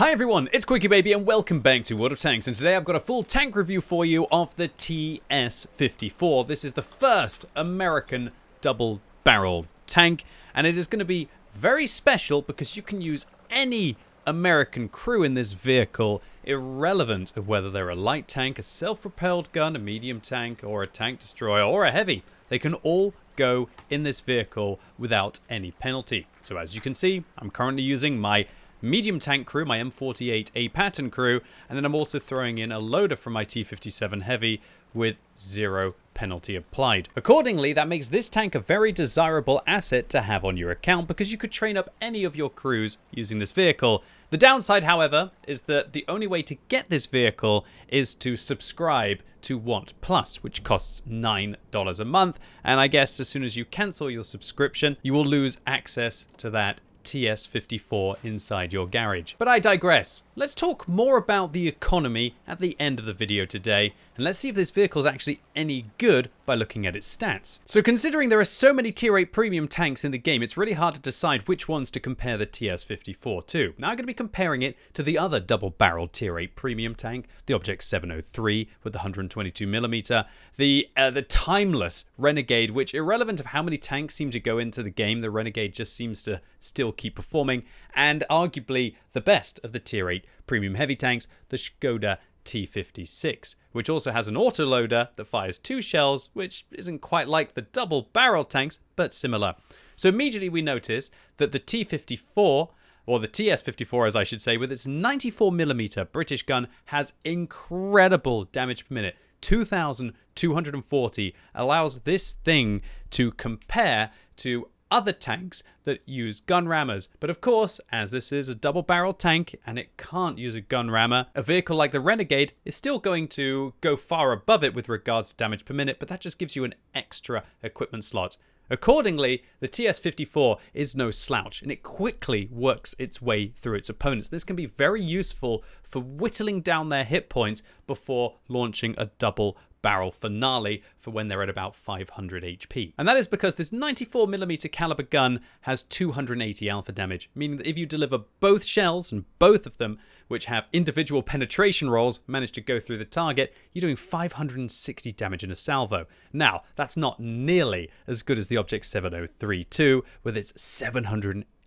Hi everyone, it's QuickyBaby and welcome back to World of Tanks and today I've got a full tank review for you of the TS-54. This is the first American double barrel tank and it is going to be very special because you can use any American crew in this vehicle irrelevant of whether they're a light tank, a self-propelled gun, a medium tank or a tank destroyer or a heavy. They can all go in this vehicle without any penalty. So as you can see, I'm currently using my medium tank crew, my M48A Patton crew, and then I'm also throwing in a loader from my T57 Heavy with zero penalty applied. Accordingly, that makes this tank a very desirable asset to have on your account because you could train up any of your crews using this vehicle. The downside, however, is that the only way to get this vehicle is to subscribe to WoT Plus, which costs $9 a month. And I guess as soon as you cancel your subscription, you will lose access to that TS54 inside your garage. But I digress. Let's talk more about the economy at the end of the video today, and let's see if this vehicle is actually any good by looking at its stats. So considering there are so many tier 8 premium tanks in the game, it's really hard to decide which ones to compare the TS54 to. Now I'm going to be comparing it to the other double-barreled tier 8 premium tank, the Object 703 with the 122mm, the, uh, the timeless Renegade, which irrelevant of how many tanks seem to go into the game, the Renegade just seems to still keep performing, and arguably the best of the tier 8 premium heavy tanks, the Skoda T56, which also has an autoloader that fires two shells, which isn't quite like the double barrel tanks, but similar. So immediately we notice that the T54 or the TS54 as I should say, with its 94mm British gun has incredible damage per minute. 2,240 allows this thing to compare to other tanks that use gun rammers. But of course, as this is a double barrel tank and it can't use a gun rammer, a vehicle like the Renegade is still going to go far above it with regards to damage per minute, but that just gives you an extra equipment slot. Accordingly, the TS-54 is no slouch and it quickly works its way through its opponents. This can be very useful for whittling down their hit points before launching a double barrel finale for when they're at about 500 HP. And that is because this 94mm caliber gun has 280 alpha damage, meaning that if you deliver both shells and both of them, which have individual penetration rolls, manage to go through the target, you're doing 560 damage in a salvo. Now, that's not nearly as good as the Object 7032 with its 780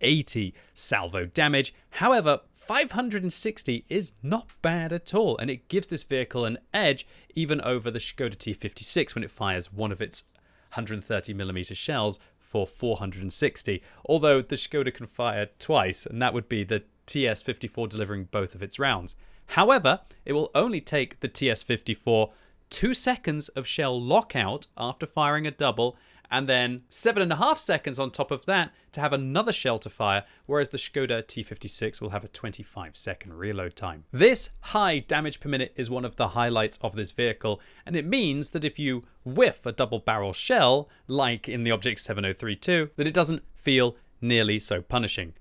salvo damage. However, 560 is not bad at all, and it gives this vehicle an edge even over the Skoda T56 when it fires one of its 130mm shells for 460, although the Skoda can fire twice, and that would be the TS54 delivering both of its rounds. However, it will only take the TS54 two seconds of shell lockout after firing a double and then seven and a half seconds on top of that to have another shell to fire, whereas the Skoda T56 will have a 25 second reload time. This high damage per minute is one of the highlights of this vehicle, and it means that if you whiff a double barrel shell, like in the Object 7032, that it doesn't feel nearly so punishing.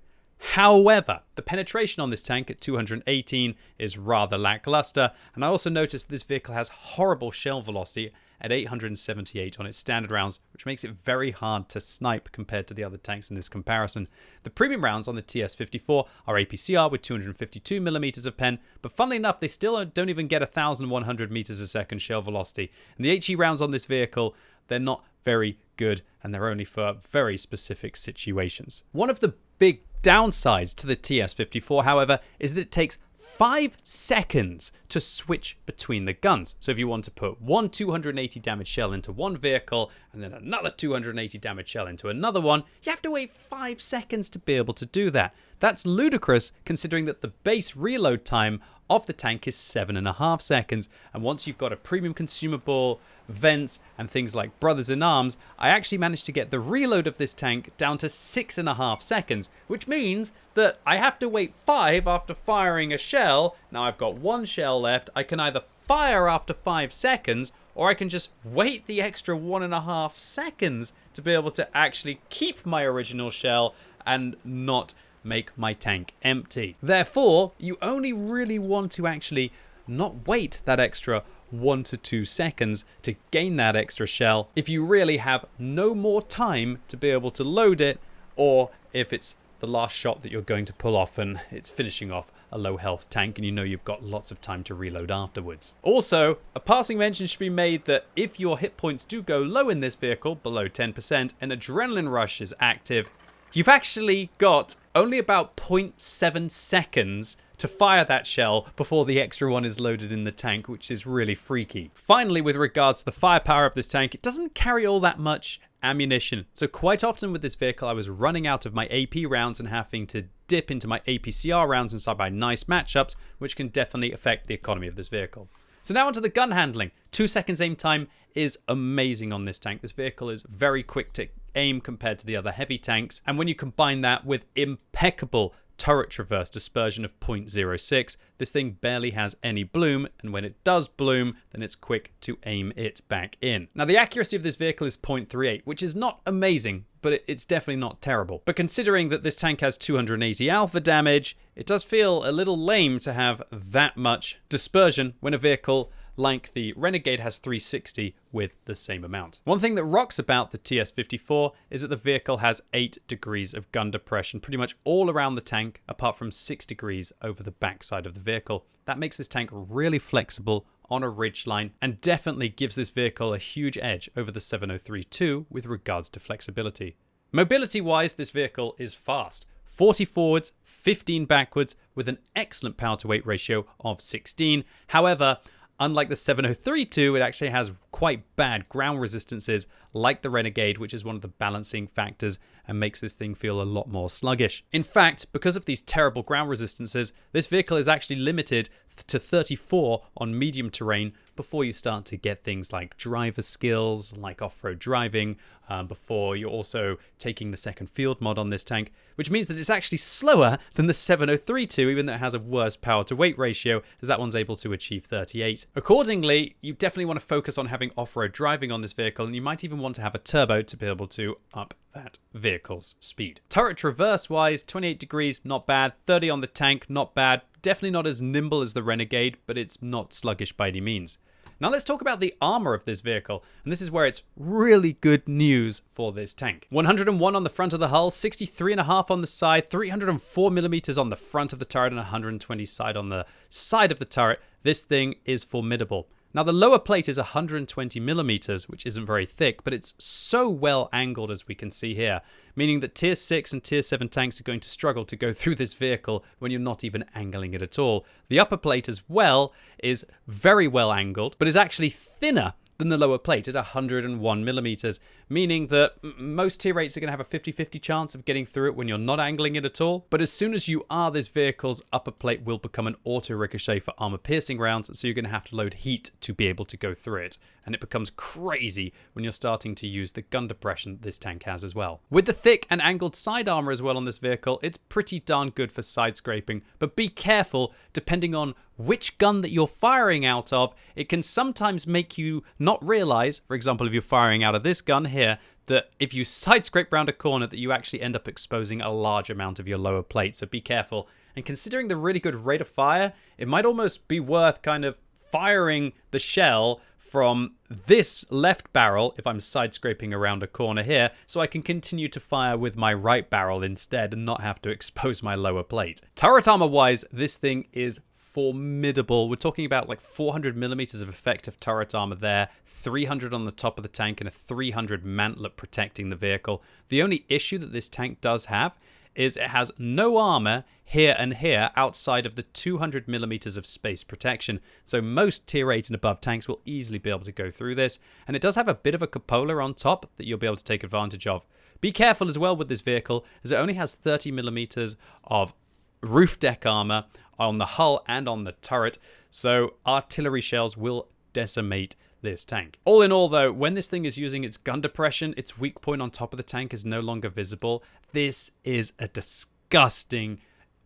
However, the penetration on this tank at 218 is rather lackluster, and I also noticed this vehicle has horrible shell velocity at 878 on its standard rounds, which makes it very hard to snipe compared to the other tanks in this comparison. The premium rounds on the TS54 are APCR with 252mm of pen, but funnily enough, they still don't even get 1100 meters a second shell velocity. And the HE rounds on this vehicle, they're not very good, and they're only for very specific situations. One of the big downsides to the TS54, however, is that it takes 5 seconds to switch between the guns. So if you want to put one 280 damage shell into one vehicle and then another 280 damage shell into another one, you have to wait 5 seconds to be able to do that. That's ludicrous considering that the base reload time of the tank is seven and a half seconds. And once you've got a premium consumable, vents, and things like Brothers in Arms, I actually managed to get the reload of this tank down to six and a half seconds, which means that I have to wait five after firing a shell. Now I've got one shell left. I can either fire after five seconds or I can just wait the extra one and a half seconds to be able to actually keep my original shell and not make my tank empty. Therefore, you only really want to actually not wait that extra one to two seconds to gain that extra shell if you really have no more time to be able to load it or if it's the last shot that you're going to pull off and it's finishing off a low health tank and you know you've got lots of time to reload afterwards. Also, a passing mention should be made that if your hit points do go low in this vehicle, below 10%, and Adrenaline Rush is active, you've actually got only about 0.7 seconds to fire that shell before the extra one is loaded in the tank, which is really freaky. Finally, with regards to the firepower of this tank, it doesn't carry all that much ammunition. So quite often with this vehicle, I was running out of my AP rounds and having to dip into my APCR rounds inside my nice matchups, which can definitely affect the economy of this vehicle. So now onto the gun handling. Two seconds aim time is amazing on this tank. This vehicle is very quick to aim compared to the other heavy tanks. And when you combine that with impeccable turret traverse dispersion of 0.06. This thing barely has any bloom, and when it does bloom, then it's quick to aim it back in. Now, the accuracy of this vehicle is 0.38, which is not amazing, but it's definitely not terrible. But considering that this tank has 280 alpha damage, it does feel a little lame to have that much dispersion when a vehicle like the Renegade has 360 with the same amount. One thing that rocks about the TS-54 is that the vehicle has 8 degrees of gun depression pretty much all around the tank apart from 6 degrees over the backside of the vehicle. That makes this tank really flexible on a ridgeline and definitely gives this vehicle a huge edge over the 703-2 with regards to flexibility. Mobility wise, this vehicle is fast. 40 forwards, 15 backwards with an excellent power to weight ratio of 16. However, Unlike the 703-2, it actually has quite bad ground resistances like the Renegade, which is one of the balancing factors and makes this thing feel a lot more sluggish. In fact, because of these terrible ground resistances, this vehicle is actually limited to 34 on medium terrain before you start to get things like driver skills, like off-road driving, um, before you're also taking the second field mod on this tank, which means that it's actually slower than the 703-2, even though it has a worse power to weight ratio, as that one's able to achieve 38. Accordingly, you definitely want to focus on having off-road driving on this vehicle, and you might even want to have a turbo to be able to up that vehicle's speed. Turret traverse wise, 28 degrees, not bad. 30 on the tank, not bad. Definitely not as nimble as the Renegade, but it's not sluggish by any means. Now let's talk about the armor of this vehicle, and this is where it's really good news for this tank. 101 on the front of the hull, 63.5 on the side, 304 millimeters on the front of the turret, and 120 side on the side of the turret. This thing is formidable. Now the lower plate is 120 millimeters, which isn't very thick, but it's so well angled as we can see here, meaning that tier 6 and tier 7 tanks are going to struggle to go through this vehicle when you're not even angling it at all. The upper plate as well is very well angled, but is actually thinner than the lower plate at 101 millimeters, meaning that most tier 8s are going to have a 50-50 chance of getting through it when you're not angling it at all. But as soon as you are, this vehicle's upper plate will become an auto ricochet for armor piercing rounds, so you're going to have to load heat to be able to go through it. And it becomes crazy when you're starting to use the gun depression this tank has as well. With the thick and angled side armor as well on this vehicle, it's pretty darn good for side scraping, but be careful depending on which gun that you're firing out of, it can sometimes make you not realize, for example, if you're firing out of this gun here, that if you side scrape round a corner that you actually end up exposing a large amount of your lower plate, so be careful. And considering the really good rate of fire, it might almost be worth kind of firing the shell from this left barrel if I'm side scraping around a corner here so I can continue to fire with my right barrel instead and not have to expose my lower plate. Turret armor wise, this thing is formidable. We're talking about like 400 millimeters of effective turret armor there, 300 on the top of the tank, and a 300 mantlet protecting the vehicle. The only issue that this tank does have is it has no armor here and here outside of the 200 millimeters of space protection. So most tier 8 and above tanks will easily be able to go through this. And it does have a bit of a cupola on top that you'll be able to take advantage of. Be careful as well with this vehicle as it only has 30 millimeters of roof deck armor on the hull and on the turret, so artillery shells will decimate this tank. All in all though, when this thing is using its gun depression, its weak point on top of the tank is no longer visible. This is a disgusting,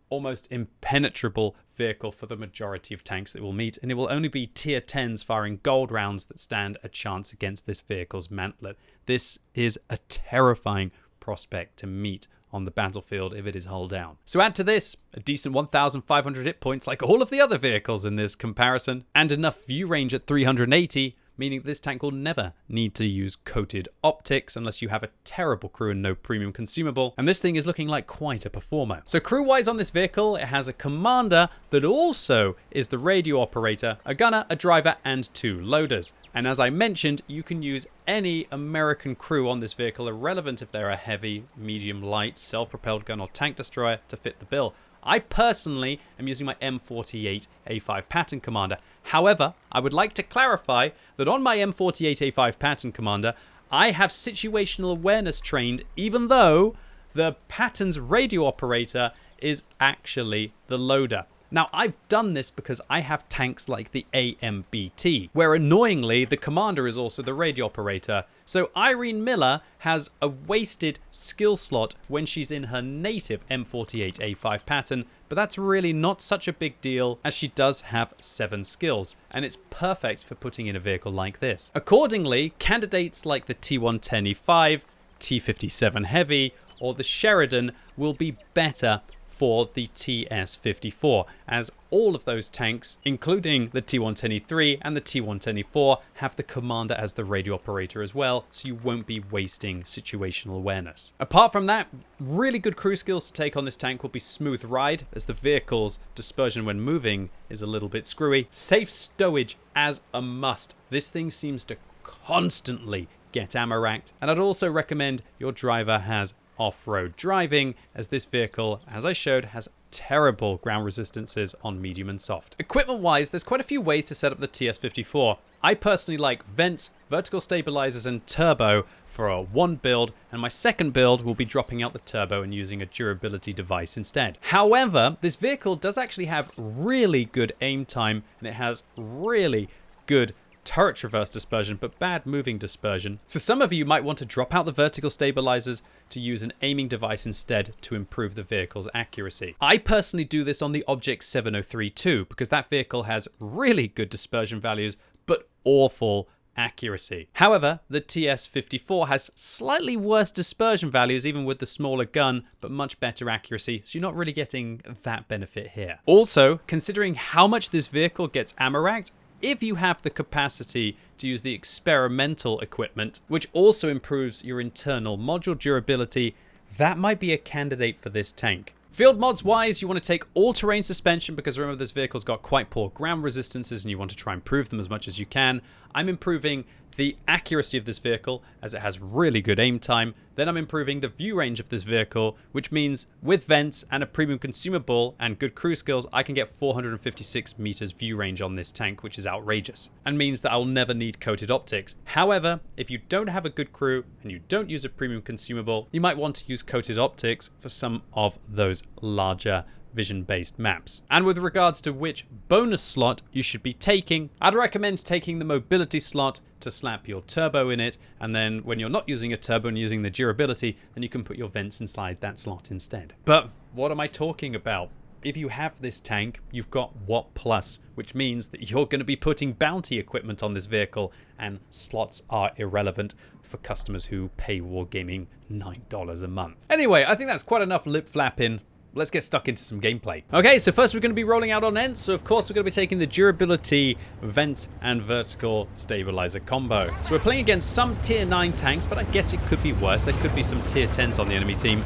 almost impenetrable vehicle for the majority of tanks that will meet, and it will only be tier 10s firing gold rounds that stand a chance against this vehicle's mantlet. This is a terrifying prospect to meet on the battlefield if it is hull down. So add to this a decent 1,500 hit points like all of the other vehicles in this comparison, and enough view range at 380 meaning this tank will never need to use coated optics unless you have a terrible crew and no premium consumable. And this thing is looking like quite a performer. So crew-wise on this vehicle, it has a commander that also is the radio operator, a gunner, a driver, and two loaders. And as I mentioned, you can use any American crew on this vehicle, irrelevant if they're a heavy, medium, light, self-propelled gun or tank destroyer to fit the bill. I personally am using my M48 A5 Patton Commander. However, I would like to clarify that on my M48 A5 Patton Commander, I have situational awareness trained even though the Patton's radio operator is actually the loader. Now, I've done this because I have tanks like the AMBT, where annoyingly the commander is also the radio operator. So Irene Miller has a wasted skill slot when she's in her native M48A5 Patton, but that's really not such a big deal as she does have 7 skills, and it's perfect for putting in a vehicle like this. Accordingly, candidates like the T110E5, T57 Heavy, or the Sheridan will be better for the TS-54, as all of those tanks, including the T-110E3 and the T-110E4, have the commander as the radio operator as well, so you won't be wasting situational awareness. Apart from that, really good crew skills to take on this tank will be smooth ride, as the vehicle's dispersion when moving is a little bit screwy. Safe stowage as a must. This thing seems to constantly get ammo racked, and I'd also recommend your driver has off-road driving, as this vehicle, as I showed, has terrible ground resistances on medium and soft. Equipment-wise, there's quite a few ways to set up the TS54. I personally like vents, vertical stabilizers, and turbo for a one build, and my second build will be dropping out the turbo and using a durability device instead. However, this vehicle does actually have really good aim time, and it has really good turret traverse dispersion, but bad moving dispersion. So some of you might want to drop out the vertical stabilizers to use an aiming device instead to improve the vehicle's accuracy. I personally do this on the Object 7032 because that vehicle has really good dispersion values, but awful accuracy. However, the TS54 has slightly worse dispersion values even with the smaller gun, but much better accuracy, so you're not really getting that benefit here. Also, considering how much this vehicle gets ammo racked, if you have the capacity to use the experimental equipment, which also improves your internal module durability, that might be a candidate for this tank. Field mods wise, you want to take all-terrain suspension because remember this vehicle's got quite poor ground resistances and you want to try and improve them as much as you can. I'm improving the accuracy of this vehicle as it has really good aim time. Then I'm improving the view range of this vehicle, which means with vents and a premium consumable and good crew skills, I can get 456 meters view range on this tank, which is outrageous, and means that I'll never need coated optics. However, if you don't have a good crew and you don't use a premium consumable, you might want to use coated optics for some of those larger vision-based maps. And with regards to which bonus slot you should be taking, I'd recommend taking the mobility slot to slap your turbo in it, and then when you're not using a turbo and using the durability, then you can put your vents inside that slot instead. But what am I talking about? If you have this tank, you've got WoT Plus, which means that you're going to be putting bounty equipment on this vehicle, and slots are irrelevant for customers who pay Wargaming $9 a month. Anyway, I think that's quite enough lip flapping let's get stuck into some gameplay. Okay, so first we're going to be rolling out on Ensk. So of course we're going to be taking the durability, vent, and vertical stabilizer combo. So we're playing against some tier 9 tanks, but I guess it could be worse. There could be some tier 10s on the enemy team.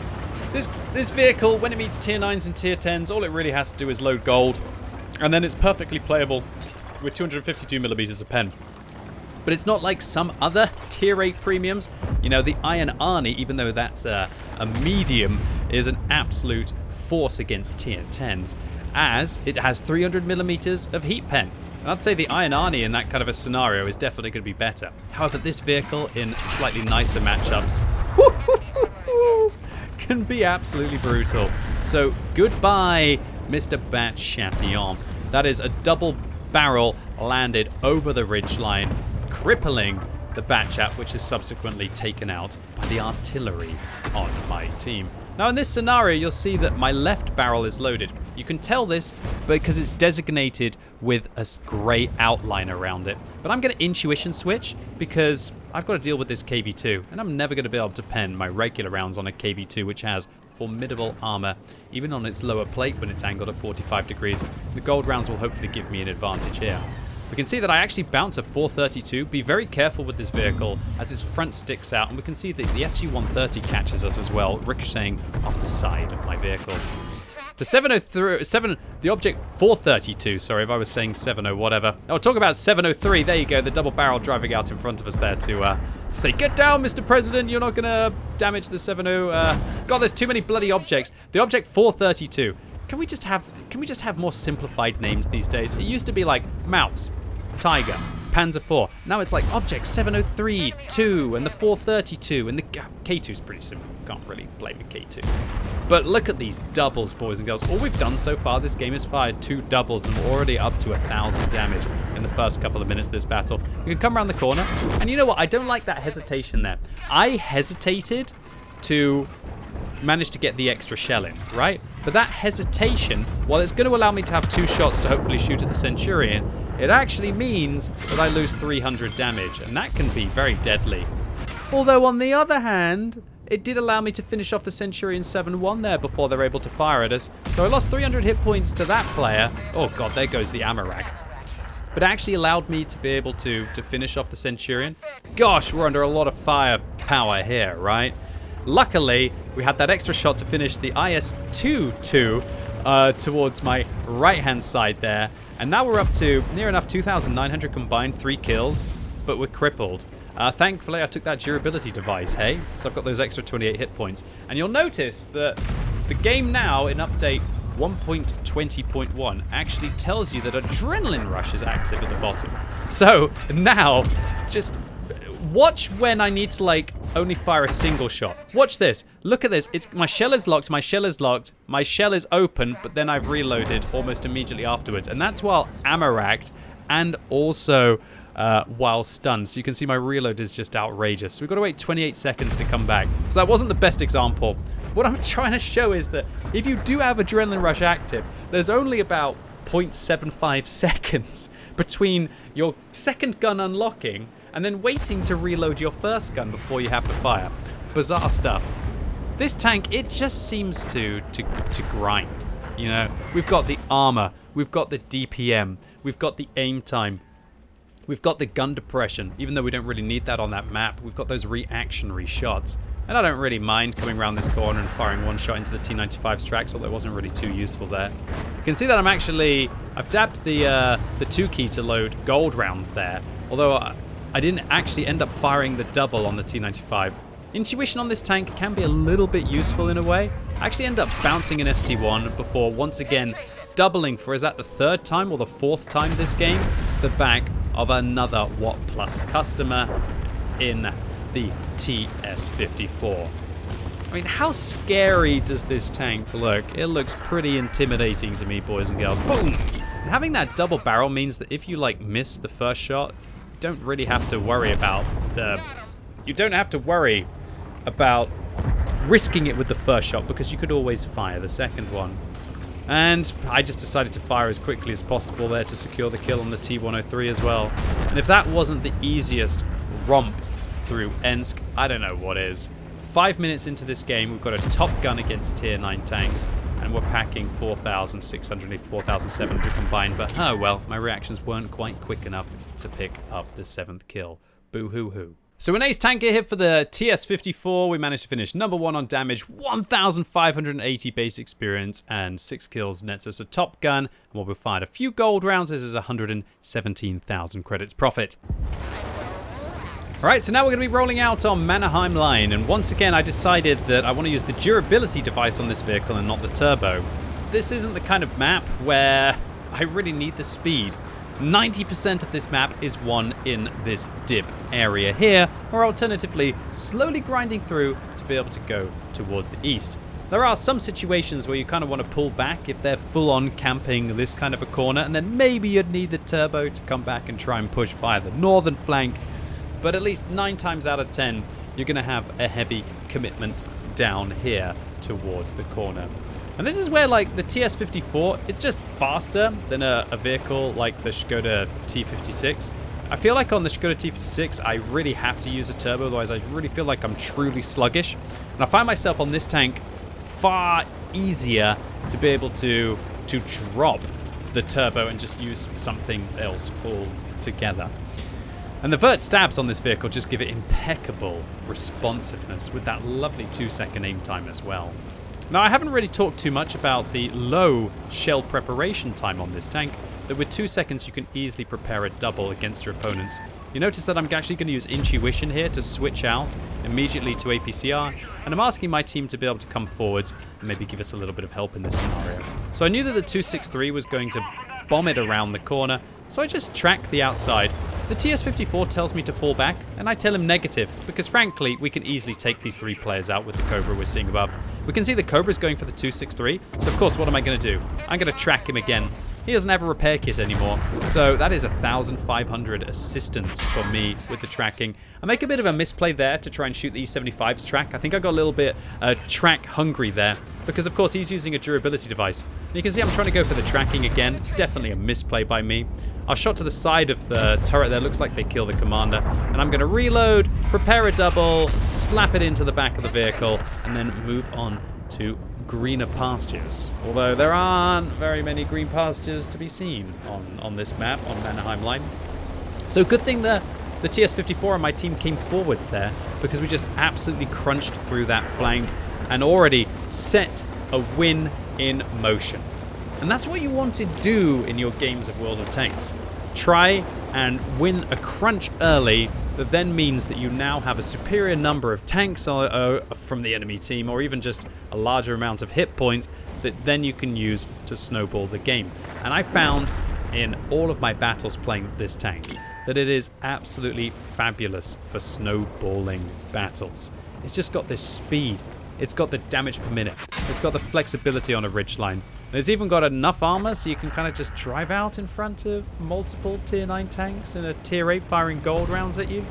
This, this vehicle, when it meets tier 9s and tier 10s, all it really has to do is load gold. And then it's perfectly playable with 252 millimeters of pen. But it's not like some other tier 8 premiums. You know, the Iron Arnie, even though that's a, a medium, is an absolute force against tier 10s, as it has 300 millimeters of heat pen. And I'd say the Iron Arnie in that kind of a scenario is definitely going to be better. However, this vehicle in slightly nicer matchups can be absolutely brutal. So goodbye, Mr. Bat Chatillon. That is a double barrel landed over the ridgeline, crippling the Batchat, which is subsequently taken out by the artillery on my team. Now in this scenario, you'll see that my left barrel is loaded. You can tell this because it's designated with a grey outline around it. But I'm going to intuition switch because I've got to deal with this KV-2 and I'm never going to be able to pen my regular rounds on a KV-2 which has formidable armor, even on its lower plate when it's angled at 45 degrees. The gold rounds will hopefully give me an advantage here. We can see that I actually bounce a 432. Be very careful with this vehicle as its front sticks out. And we can see that the SU-130 catches us as well, ricocheting off the side of my vehicle. The 703, 7, the object 432, sorry if I was saying 70 whatever. I'll talk about 703, there you go, the double barrel driving out in front of us there to uh, say, get down, Mr. President, you're not gonna damage the 70. Uh, God, there's too many bloody objects. The object 432, can we just have, can we just have more simplified names these days? It used to be like Mouse, Tiger, Panzer IV. Now it's like Object 703, 2, and the 432, and the K2 is pretty simple. Can't really blame the K2. But look at these doubles, boys and girls. All we've done so far, this game has fired two doubles, and we're already up to a thousand damage in the first couple of minutes of this battle. We can come around the corner, and you know what? I don't like that hesitation there. I hesitated to manage to get the extra shell in, right? But that hesitation, while it's going to allow me to have two shots to hopefully shoot at the Centurion, it actually means that I lose 300 damage, and that can be very deadly. Although on the other hand, it did allow me to finish off the Centurion 7-1 there before they're able to fire at us. So I lost 300 hit points to that player. Oh god, there goes the Amarak. But actually allowed me to be able to, to finish off the Centurion. Gosh, we're under a lot of firepower here, right? Luckily, we had that extra shot to finish the IS-2-2 uh, towards my right-hand side there. And now we're up to near enough 2,900 combined, three kills, but we're crippled. Uh, thankfully, I took that durability device, hey? So I've got those extra 28 hit points. And you'll notice that the game now, in update 1.20.1, actually tells you that Adrenaline Rush is active at the bottom. So now, just watch when I need to like only fire a single shot. Watch this. Look at this. It's my shell is locked. My shell is locked. My shell is open, but then I've reloaded almost immediately afterwards, and that's while ammo-racked and also uh, while stunned. So you can see my reload is just outrageous. So we've got to wait 28 seconds to come back. So that wasn't the best example. What I'm trying to show is that if you do have Adrenaline Rush active, there's only about 0.75 seconds between your second gun unlocking and then waiting to reload your first gun before you have to fire. Bizarre stuff. This tank, it just seems to, to, to grind. You know, we've got the armor, we've got the DPM, we've got the aim time, we've got the gun depression, even though we don't really need that on that map, we've got those reactionary shots. And I don't really mind coming around this corner and firing one shot into the T-95's tracks, although it wasn't really too useful there. You can see that I'm actually, I've dabbed the, uh, the 2 key to load gold rounds there, although I, I didn't actually end up firing the double on the T-95. Intuition on this tank can be a little bit useful in a way. I actually end up bouncing an ST-1 before once again doubling for, is that the third time or the fourth time this game, the back of another WoT Plus customer in the TS-54. I mean, how scary does this tank look? It looks pretty intimidating to me, boys and girls. Boom! And having that double barrel means that if you, like, miss the first shot, don't really have to worry about the... You don't have to worry about risking it with the first shot because you could always fire the second one. And I just decided to fire as quickly as possible there to secure the kill on the T-103 as well. And if that wasn't the easiest romp through Ensk, I don't know what is. Five minutes into this game, we've got a top gun against tier 9 tanks, and we're packing 4,600, 4,700 combined, but oh well, my reactions weren't quite quick enough to pick up the seventh kill. Boo-hoo-hoo. So an ace tank hit for the TS-54. We managed to finish number one on damage, 1,580 base experience, and six kills nets us a top gun. And while we fired a few gold rounds, this is 117,000 credits profit. Alright, so now we're going to be rolling out on Mannerheim Line, and once again I decided that I want to use the durability device on this vehicle and not the turbo. This isn't the kind of map where I really need the speed. 90% of this map is won in this dip area here, or alternatively, slowly grinding through to be able to go towards the east. There are some situations where you kind of want to pull back if they're full-on camping this kind of a corner, and then maybe you'd need the turbo to come back and try and push via the northern flank but at least nine times out of ten, you're going to have a heavy commitment down here towards the corner. And this is where, like, the TS-54, it's just faster than a, a vehicle like the Skoda T56. I feel like on the Skoda T56, I really have to use a turbo, otherwise I really feel like I'm truly sluggish. And I find myself on this tank far easier to be able to, to drop the turbo and just use something else altogether. And the vert stabs on this vehicle just give it impeccable responsiveness with that lovely two second aim time as well. Now I haven't really talked too much about the low shell preparation time on this tank, that with two seconds you can easily prepare a double against your opponents. You notice that I'm actually going to use intuition here to switch out immediately to APCR, and I'm asking my team to be able to come forwards and maybe give us a little bit of help in this scenario. So I knew that the 263 was going to bomb it around the corner, so I just track the outside. The TS-54 tells me to fall back, and I tell him negative, because frankly, we can easily take these three players out with the Cobra we're seeing above. We can see the Cobra's going for the 263, so of course, what am I going to do? I'm going to track him again. He doesn't have a repair kit anymore, so that is 1,500 assistance for me with the tracking. I make a bit of a misplay there to try and shoot the E75's track. I think I got a little bit uh, track hungry there, because of course he's using a durability device. And you can see I'm trying to go for the tracking again. It's definitely a misplay by me. I shot to the side of the turret there. Looks like they kill the commander. And I'm going to reload, prepare a double, slap it into the back of the vehicle, and then move on to greener pastures. Although there aren't very many green pastures to be seen on, on this map, on Mannerheim Line. So good thing the, the TS-54 and my team came forwards there because we just absolutely crunched through that flank and already set a win in motion. And that's what you want to do in your games of World of Tanks. Try and win a crunch early that then means that you now have a superior number of tanks uh, uh, from the enemy team or even just a larger amount of hit points that then you can use to snowball the game. And I found in all of my battles playing this tank that it is absolutely fabulous for snowballing battles. It's just got this speed it's got the damage per minute. It's got the flexibility on a ridge line. It's even got enough armor so you can kind of just drive out in front of multiple tier 9 tanks and a tier 8 firing gold rounds at you.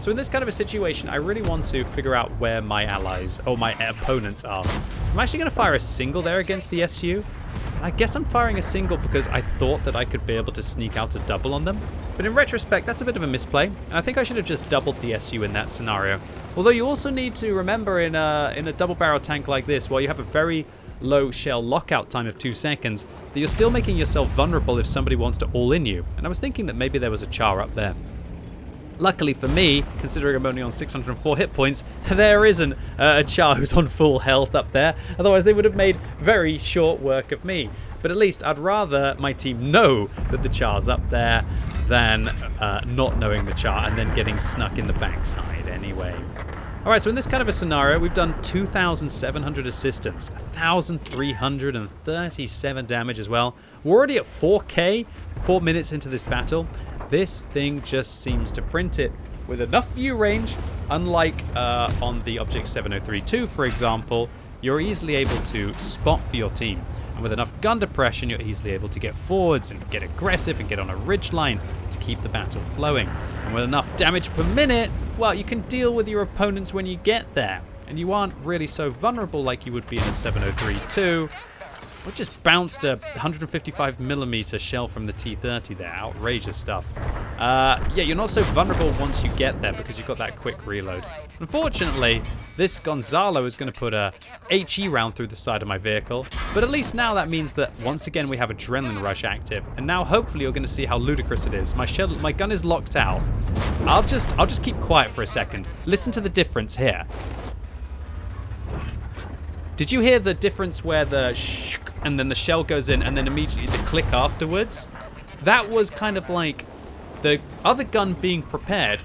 So in this kind of a situation, I really want to figure out where my allies, or my opponents are. I'm actually going to fire a single there against the SU. I guess I'm firing a single because I thought that I could be able to sneak out a double on them. But in retrospect, that's a bit of a misplay, and I think I should have just doubled the SU in that scenario. Although you also need to remember in a, in a double barrel tank like this, while you have a very low shell lockout time of two seconds, that you're still making yourself vulnerable if somebody wants to all in you. And I was thinking that maybe there was a char up there. Luckily for me, considering I'm only on 604 hit points, there isn't a Char who's on full health up there. Otherwise, they would have made very short work of me. But at least I'd rather my team know that the Char's up there than uh, not knowing the Char and then getting snuck in the backside anyway. Alright, so in this kind of a scenario, we've done 2,700 assistance, 1,337 damage as well. We're already at 4k, 4 minutes into this battle, this thing just seems to print it with enough view range, unlike uh, on the Object 7032, for example, you're easily able to spot for your team. And with enough gun depression, you're easily able to get forwards and get aggressive and get on a ridge line to keep the battle flowing. And with enough damage per minute, well, you can deal with your opponents when you get there. And you aren't really so vulnerable like you would be in a 7032, we just bounced a 155 millimeter shell from the T-30 there. Outrageous stuff. Uh, yeah, you're not so vulnerable once you get there because you've got that quick reload. Unfortunately, this Gonsalo is going to put a HE round through the side of my vehicle, but at least now that means that once again we have Adrenaline Rush active, and now hopefully you're going to see how ludicrous it is. My shell, my gun is locked out. I'll just, I'll just keep quiet for a second. Listen to the difference here. Did you hear the difference where the shh and then the shell goes in and then immediately the click afterwards? That was kind of like the other gun being prepared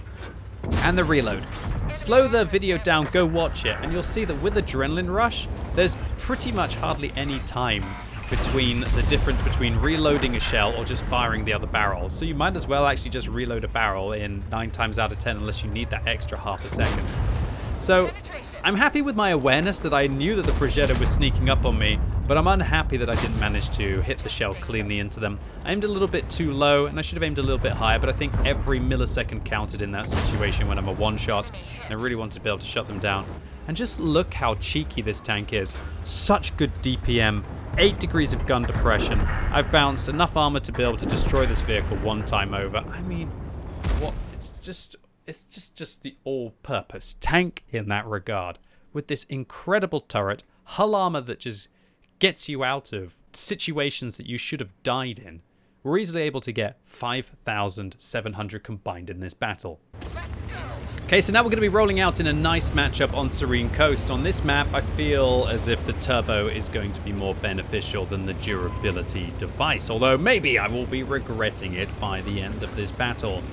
and the reload. Slow the video down, go watch it, and you'll see that with Adrenaline Rush, there's pretty much hardly any time between the difference between reloading a shell or just firing the other barrel. So you might as well actually just reload a barrel in 9 times out of 10 unless you need that extra half a second. So I'm happy with my awareness that I knew that the Progetto was sneaking up on me, but I'm unhappy that I didn't manage to hit the shell cleanly into them. I aimed a little bit too low, and I should have aimed a little bit higher, but I think every millisecond counted in that situation when I'm a one-shot, and I really wanted to be able to shut them down. And just look how cheeky this tank is. Such good DPM, 8 degrees of gun depression. I've bounced enough armor to be able to destroy this vehicle one time over. I mean, what? It's just it's just, just the all-purpose tank in that regard. With this incredible turret, hull armor that just gets you out of situations that you should have died in, we're easily able to get 5,700 combined in this battle. Okay, so now we're going to be rolling out in a nice matchup on Serene Coast. On this map, I feel as if the turbo is going to be more beneficial than the durability device, although maybe I will be regretting it by the end of this battle.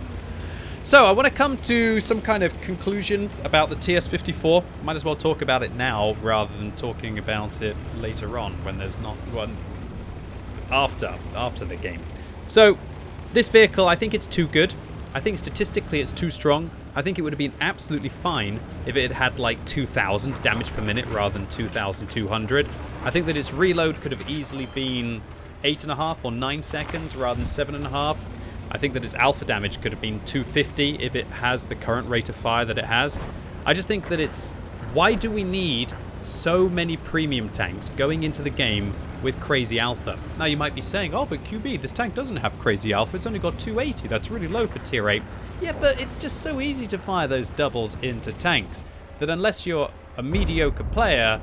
So, I want to come to some kind of conclusion about the TS-54. Might as well talk about it now rather than talking about it later on when there's not one after, after the game. So, this vehicle, I think it's too good. I think statistically it's too strong. I think it would have been absolutely fine if it had like 2,000 damage per minute rather than 2,200. I think that its reload could have easily been 8.5 or 9 seconds rather than 7.5. I think that its alpha damage could have been 250 if it has the current rate of fire that it has. I just think that it's... Why do we need so many premium tanks going into the game with crazy alpha. Now you might be saying, oh, but QB, this tank doesn't have crazy alpha. It's only got 280. That's really low for tier 8. Yeah, but it's just so easy to fire those doubles into tanks that unless you're a mediocre player,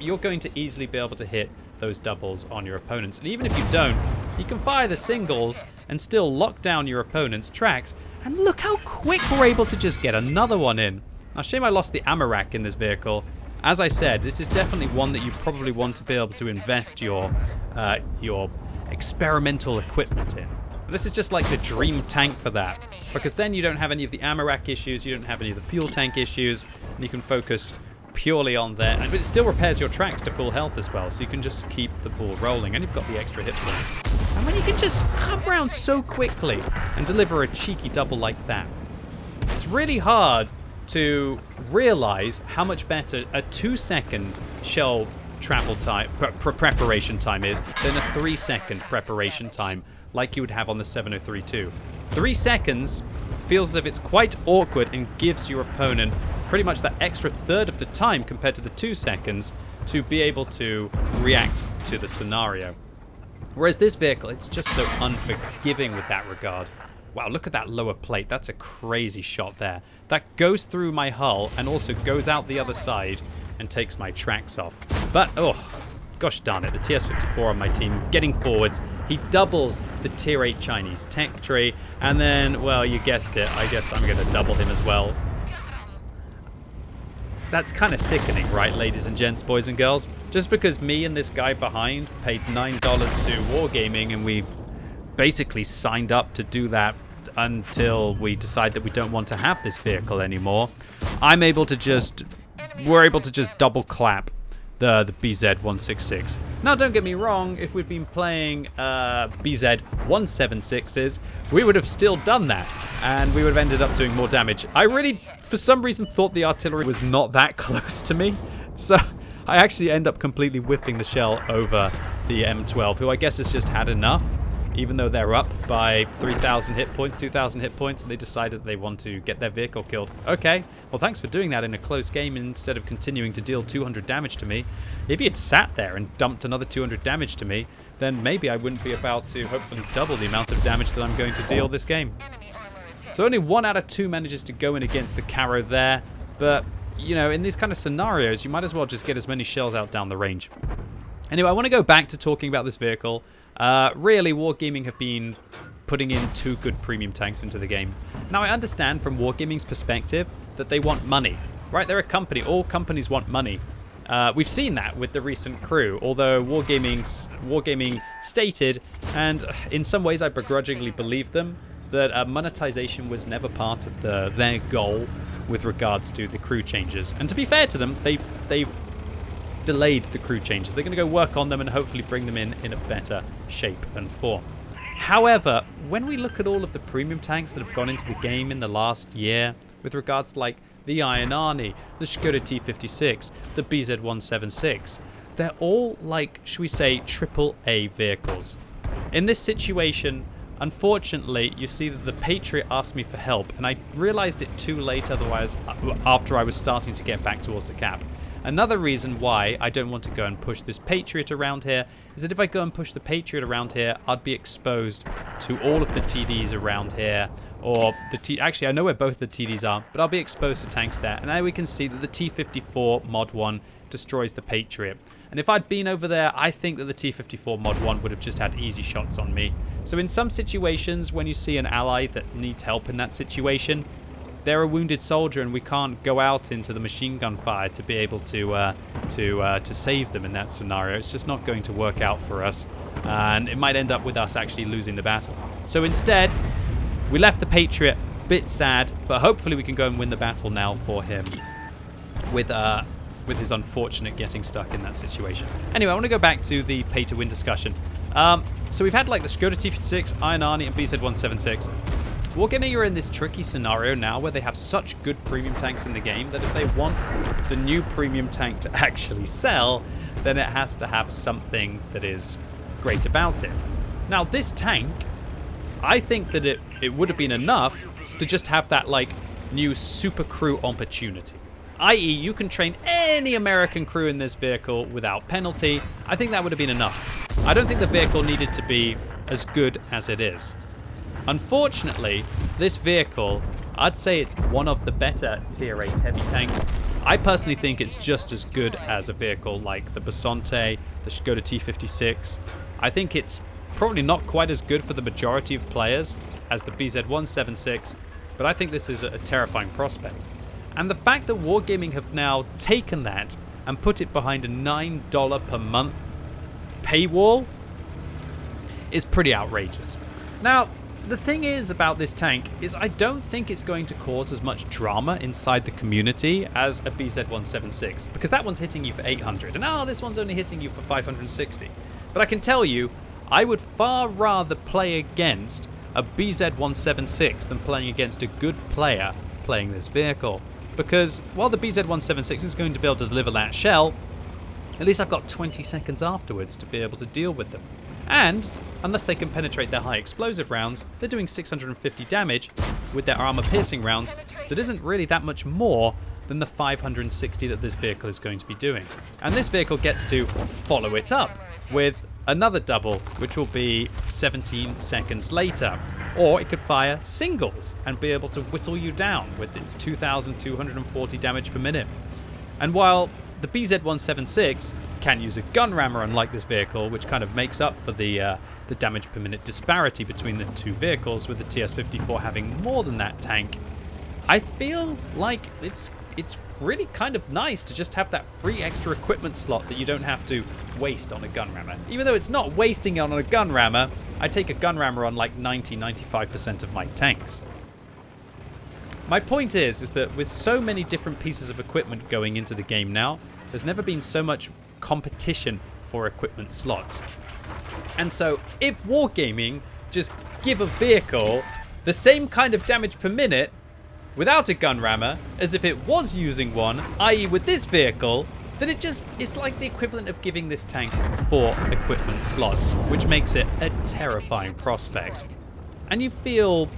you're going to easily be able to hit those doubles on your opponents. And even if you don't, you can fire the singles and still lock down your opponent's tracks. And look how quick we're able to just get another one in. Now, shame I lost the ammo rack in this vehicle. As I said, this is definitely one that you probably want to be able to invest your uh, your experimental equipment in. This is just like the dream tank for that, because then you don't have any of the ammo rack issues, you don't have any of the fuel tank issues, and you can focus purely on there. But it still repairs your tracks to full health as well, so you can just keep the ball rolling, and you've got the extra hit points. And when you can just come around so quickly and deliver a cheeky double like that, it's really hard to realize how much better a two second shell travel time, pre preparation time is than a three second preparation time like you would have on the 7032. Three seconds feels as if it's quite awkward and gives your opponent pretty much that extra third of the time compared to the two seconds to be able to react to the scenario. Whereas this vehicle, it's just so unforgiving with that regard. Wow, look at that lower plate. That's a crazy shot there. That goes through my hull and also goes out the other side and takes my tracks off. But, oh, gosh darn it, the TS-54 on my team getting forwards. He doubles the tier 8 Chinese tech tree, and then, well, you guessed it, I guess I'm going to double him as well. That's kind of sickening, right, ladies and gents, boys and girls? Just because me and this guy behind paid $9 to Wargaming and we basically signed up to do that until we decide that we don't want to have this vehicle anymore. I'm able to just, we're able to just double clap the, the BZ-166. Now, don't get me wrong, if we'd been playing uh, BZ-176s, we would have still done that, and we would have ended up doing more damage. I really, for some reason, thought the artillery was not that close to me, so I actually end up completely whiffing the shell over the M12, who I guess has just had enough even though they're up by 3,000 hit points, 2,000 hit points, and they decided they want to get their vehicle killed. Okay, well thanks for doing that in a close game instead of continuing to deal 200 damage to me. If he had sat there and dumped another 200 damage to me, then maybe I wouldn't be about to hopefully double the amount of damage that I'm going to deal this game. So only one out of two manages to go in against the Caro there, but, you know, in these kind of scenarios, you might as well just get as many shells out down the range. Anyway, I want to go back to talking about this vehicle. Uh, really, Wargaming have been putting in two good premium tanks into the game. Now, I understand from Wargaming's perspective that they want money, right? They're a company. All companies want money. Uh, we've seen that with the recent crew, although Wargaming's, Wargaming stated, and in some ways I begrudgingly believe them, that uh, monetization was never part of the, their goal with regards to the crew changes. And to be fair to them, they, they've delayed the crew changes. They're going to go work on them and hopefully bring them in in a better shape and form. However, when we look at all of the premium tanks that have gone into the game in the last year, with regards to like the Iron Arnie, the Skoda T56, the BZ176, they're all like, should we say, triple A vehicles. In this situation, unfortunately, you see that the Patriot asked me for help, and I realized it too late otherwise uh, after I was starting to get back towards the cap. Another reason why I don't want to go and push this Patriot around here is that if I go and push the Patriot around here, I'd be exposed to all of the TDs around here. Or the T... Actually, I know where both the TDs are, but I'll be exposed to tanks there. And now we can see that the T-54 Mod 1 destroys the Patriot. And if I'd been over there, I think that the T-54 Mod 1 would have just had easy shots on me. So in some situations, when you see an ally that needs help in that situation, they're a wounded soldier and we can't go out into the machine gun fire to be able to uh, to uh, to save them in that scenario. It's just not going to work out for us, and it might end up with us actually losing the battle. So instead, we left the Patriot a bit sad, but hopefully we can go and win the battle now for him with uh, with his unfortunate getting stuck in that situation. Anyway, I want to go back to the pay to win discussion. Um, so we've had like the Skoda T56, Iron Arnie, and BZ176. Wargaming are in this tricky scenario now where they have such good premium tanks in the game that if they want the new premium tank to actually sell, then it has to have something that is great about it. Now, this tank, I think that it, it would have been enough to just have that like new super crew opportunity. I.e., you can train any American crew in this vehicle without penalty. I think that would have been enough. I don't think the vehicle needed to be as good as it is. Unfortunately, this vehicle, I'd say it's one of the better tier 8 heavy tanks. I personally think it's just as good as a vehicle like the Bisonte, the Skoda T56. I think it's probably not quite as good for the majority of players as the BZ176, but I think this is a terrifying prospect. And the fact that Wargaming have now taken that and put it behind a $9 per month paywall is pretty outrageous. Now, the thing is about this tank is I don't think it's going to cause as much drama inside the community as a BZ176 because that one's hitting you for 800 and oh this one's only hitting you for 560 but I can tell you I would far rather play against a BZ176 than playing against a good player playing this vehicle because while the BZ176 is going to be able to deliver that shell, at least I've got 20 seconds afterwards to be able to deal with them. And, unless they can penetrate their high explosive rounds, they're doing 650 damage with their armor piercing rounds that isn't really that much more than the 560 that this vehicle is going to be doing. And this vehicle gets to follow it up with another double, which will be 17 seconds later. Or it could fire singles and be able to whittle you down with its 2,240 damage per minute. And while the BZ-176 can use a gun rammer unlike this vehicle, which kind of makes up for the uh, the damage per minute disparity between the two vehicles, with the TS-54 having more than that tank, I feel like it's it's really kind of nice to just have that free extra equipment slot that you don't have to waste on a gun rammer. Even though it's not wasting on a gun rammer, I take a gun rammer on like 90-95% of my tanks. My point is, is that with so many different pieces of equipment going into the game now, there's never been so much competition for equipment slots. And so if Wargaming just give a vehicle the same kind of damage per minute without a gun rammer as if it was using one, i.e. with this vehicle, then it just is like the equivalent of giving this tank four equipment slots, which makes it a terrifying prospect. And you feel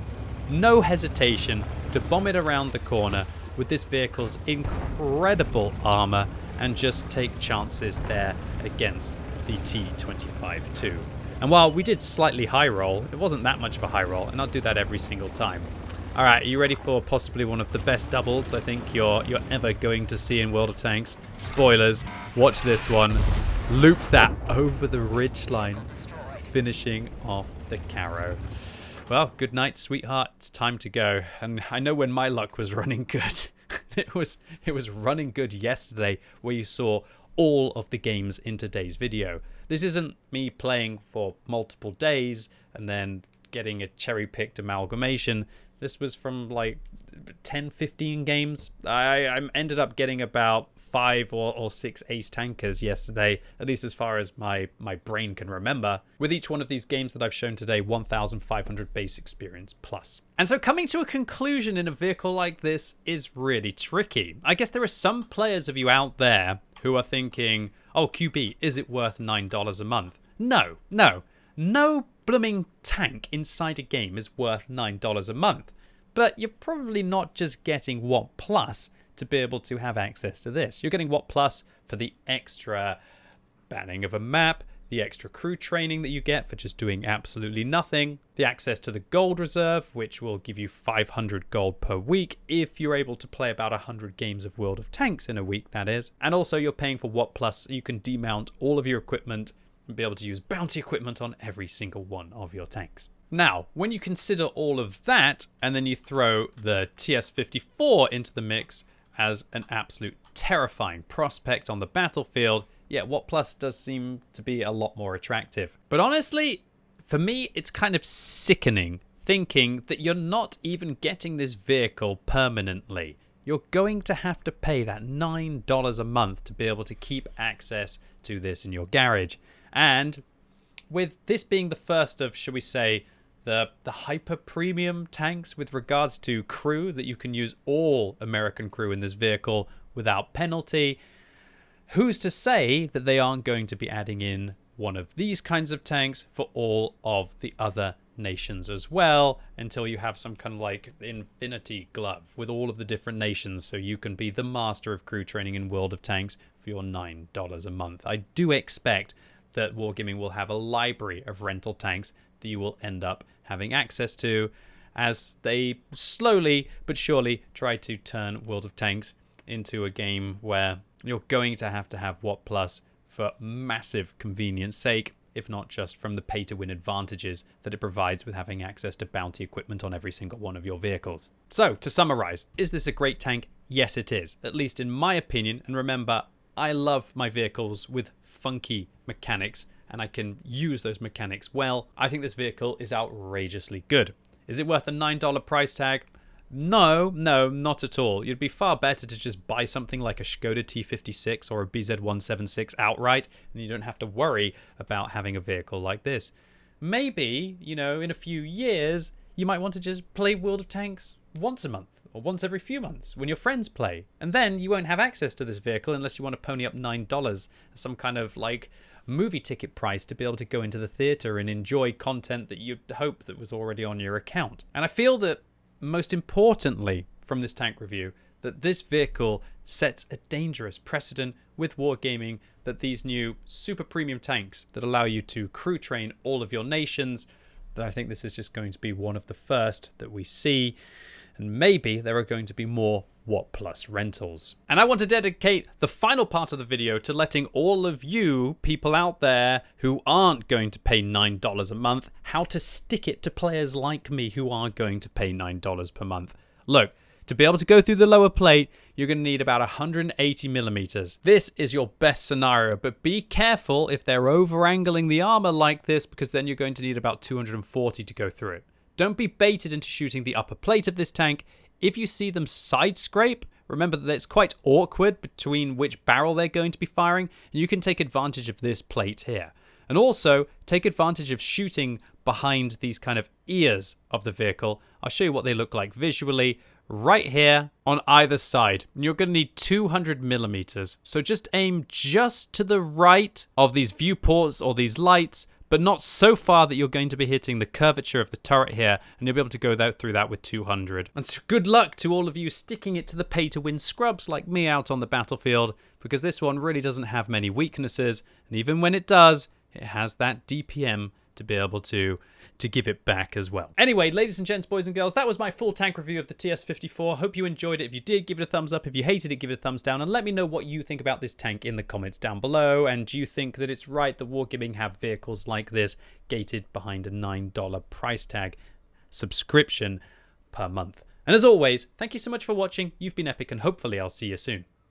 no hesitation to bomb it around the corner with this vehicle's incredible armor and just take chances there against the T25-2. And while we did slightly high roll, it wasn't that much of a high roll, and I'll do that every single time. All right, are you ready for possibly one of the best doubles I think you're you're ever going to see in World of Tanks? Spoilers, watch this one. Loops that over the ridge line, finishing off the Carro. Well, good night, sweetheart. It's time to go. And I know when my luck was running good. it was it was running good yesterday where you saw all of the games in today's video. This isn't me playing for multiple days and then getting a cherry-picked amalgamation. This was from like 10, 15 games. I, I ended up getting about five or, or six ace tankers yesterday, at least as far as my, my brain can remember. With each one of these games that I've shown today, 1,500 base experience plus. And so coming to a conclusion in a vehicle like this is really tricky. I guess there are some players of you out there who are thinking, oh, QB, is it worth $9 a month? No, no. No blooming tank inside a game is worth $9 a month. But you're probably not just getting WoT Plus to be able to have access to this. You're getting WoT Plus for the extra banning of a map, the extra crew training that you get for just doing absolutely nothing, the access to the gold reserve, which will give you 500 gold per week if you're able to play about 100 games of World of Tanks in a week, that is. And also, you're paying for WoT Plus, you can demount all of your equipment and be able to use bounty equipment on every single one of your tanks. Now, when you consider all of that, and then you throw the TS54 into the mix as an absolute terrifying prospect on the battlefield, yeah, WoT Plus does seem to be a lot more attractive. But honestly, for me, it's kind of sickening thinking that you're not even getting this vehicle permanently. You're going to have to pay that $9 a month to be able to keep access to this in your garage. And with this being the first of, shall we say, the the hyper premium tanks with regards to crew that you can use all American crew in this vehicle without penalty. Who's to say that they aren't going to be adding in one of these kinds of tanks for all of the other nations as well until you have some kind of like infinity glove with all of the different nations so you can be the master of crew training in World of Tanks for your $9 a month. I do expect that Wargaming will have a library of rental tanks that you will end up having access to as they slowly but surely try to turn World of Tanks into a game where you're going to have to have WoT Plus for massive convenience sake, if not just from the pay to win advantages that it provides with having access to bounty equipment on every single one of your vehicles. So, to summarize, is this a great tank? Yes, it is, at least in my opinion. And remember, I love my vehicles with funky mechanics and I can use those mechanics well. I think this vehicle is outrageously good. Is it worth a $9 price tag? No, no, not at all. You'd be far better to just buy something like a Skoda T56 or a BZ176 outright, and you don't have to worry about having a vehicle like this. Maybe, you know, in a few years, you might want to just play World of Tanks once a month or once every few months when your friends play. And then you won't have access to this vehicle unless you want to pony up $9 as some kind of like movie ticket price to be able to go into the theater and enjoy content that you'd hope that was already on your account. And I feel that most importantly from this tank review, that this vehicle sets a dangerous precedent with wargaming that these new super premium tanks that allow you to crew train all of your nations, that I think this is just going to be one of the first that we see. And maybe there are going to be more WoT Plus rentals. And I want to dedicate the final part of the video to letting all of you people out there who aren't going to pay $9 a month how to stick it to players like me who are going to pay $9 per month. Look, to be able to go through the lower plate, you're going to need about 180 millimeters. This is your best scenario, but be careful if they're over angling the armor like this because then you're going to need about 240 to go through it. Don't be baited into shooting the upper plate of this tank. If you see them side scrape, remember that it's quite awkward between which barrel they're going to be firing, and you can take advantage of this plate here. And also, take advantage of shooting behind these kind of ears of the vehicle. I'll show you what they look like visually right here on either side. You're going to need 200 millimeters. So just aim just to the right of these viewports or these lights but not so far that you're going to be hitting the curvature of the turret here, and you'll be able to go through that with 200. And so good luck to all of you sticking it to the pay-to-win scrubs like me out on the battlefield, because this one really doesn't have many weaknesses, and even when it does, it has that DPM to be able to to give it back as well. Anyway, ladies and gents, boys and girls, that was my full tank review of the TS54. Hope you enjoyed it. If you did, give it a thumbs up. If you hated it, give it a thumbs down. And let me know what you think about this tank in the comments down below. And do you think that it's right that Wargaming have vehicles like this gated behind a $9 price tag subscription per month? And as always, thank you so much for watching. You've been epic and hopefully I'll see you soon.